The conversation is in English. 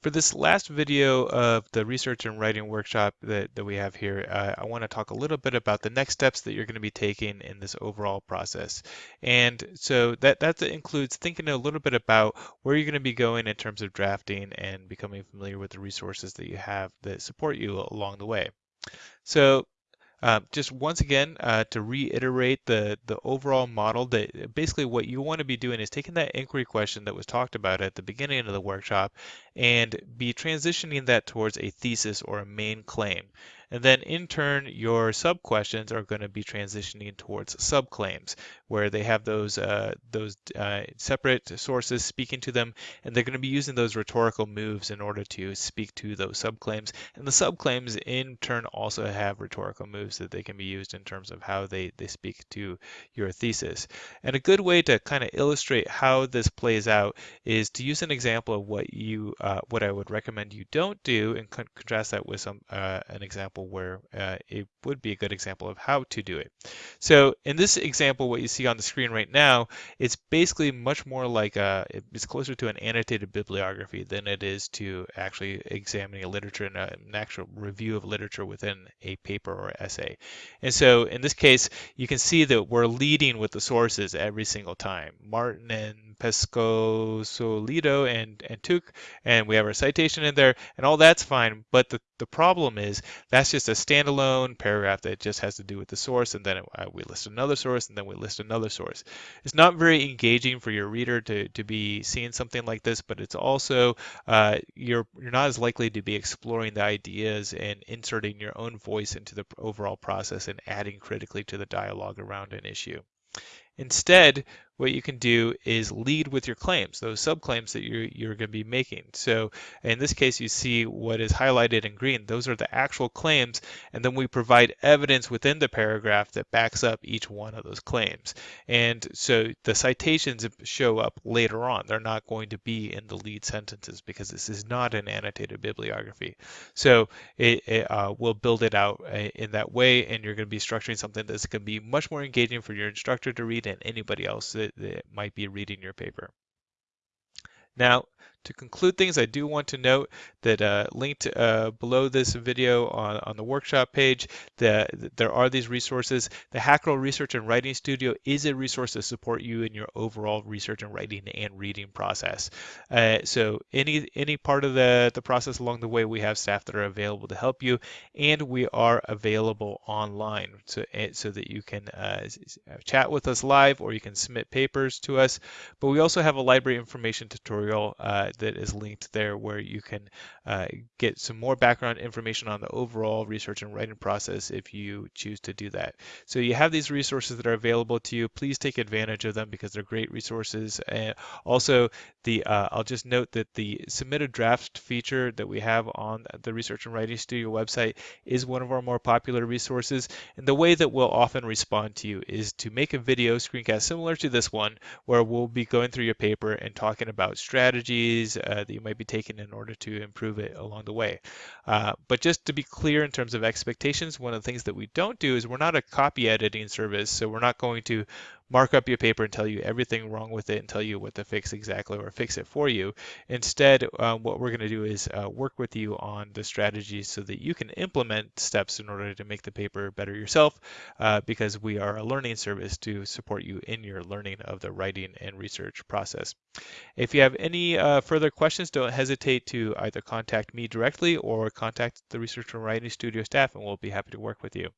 For this last video of the research and writing workshop that, that we have here, uh, I want to talk a little bit about the next steps that you're going to be taking in this overall process. And so that, that includes thinking a little bit about where you're going to be going in terms of drafting and becoming familiar with the resources that you have that support you along the way. So um, just once again, uh, to reiterate the, the overall model, that basically what you want to be doing is taking that inquiry question that was talked about at the beginning of the workshop and be transitioning that towards a thesis or a main claim. And then in turn, your sub questions are going to be transitioning towards subclaims, where they have those uh, those uh, separate sources speaking to them, and they're going to be using those rhetorical moves in order to speak to those subclaims. And the subclaims in turn also have rhetorical moves that they can be used in terms of how they, they speak to your thesis. And a good way to kind of illustrate how this plays out is to use an example of what you uh, what I would recommend you don't do and con contrast that with some uh, an example where uh, it would be a good example of how to do it. So in this example, what you see on the screen right now, it's basically much more like a, it's closer to an annotated bibliography than it is to actually examining a literature and an actual review of literature within a paper or essay. And so in this case, you can see that we're leading with the sources every single time. Martin and Pescosolido and, and Tuch, and we have our citation in there, and all that's fine. But the, the problem is that's just a standalone paragraph that just has to do with the source, and then it, uh, we list another source, and then we list another source. It's not very engaging for your reader to, to be seeing something like this, but it's also, uh, you're, you're not as likely to be exploring the ideas and inserting your own voice into the overall process and adding critically to the dialogue around an issue. Instead, what you can do is lead with your claims, those subclaims that you're, you're going to be making. So in this case, you see what is highlighted in green. Those are the actual claims, and then we provide evidence within the paragraph that backs up each one of those claims. And so the citations show up later on. They're not going to be in the lead sentences because this is not an annotated bibliography. So it, it uh, will build it out uh, in that way, and you're going to be structuring something that's going to be much more engaging for your instructor to read and anybody else that, that might be reading your paper. Now, to conclude things, I do want to note that uh, linked uh, below this video on, on the workshop page, that there are these resources. The Hackerill Research and Writing Studio is a resource to support you in your overall research and writing and reading process. Uh, so any any part of the, the process along the way, we have staff that are available to help you, and we are available online so, eh, so that you can uh, chat with us live or you can submit papers to us. But we also have a library information tutorial uh, that is linked there where you can uh, get some more background information on the overall research and writing process if you choose to do that. So you have these resources that are available to you. Please take advantage of them because they're great resources. And also, the uh, I'll just note that the submit a draft feature that we have on the Research and Writing Studio website is one of our more popular resources. And the way that we'll often respond to you is to make a video screencast similar to this one, where we'll be going through your paper and talking about strategies uh, that you might be taking in order to improve it along the way. Uh, but just to be clear in terms of expectations, one of the things that we don't do is we're not a copy editing service, so we're not going to mark up your paper and tell you everything wrong with it and tell you what to fix exactly or fix it for you. Instead, um, what we're going to do is uh, work with you on the strategies so that you can implement steps in order to make the paper better yourself uh, because we are a learning service to support you in your learning of the writing and research process. If you have any uh, further questions, don't hesitate to either contact me directly or contact the Research and Writing Studio staff and we'll be happy to work with you.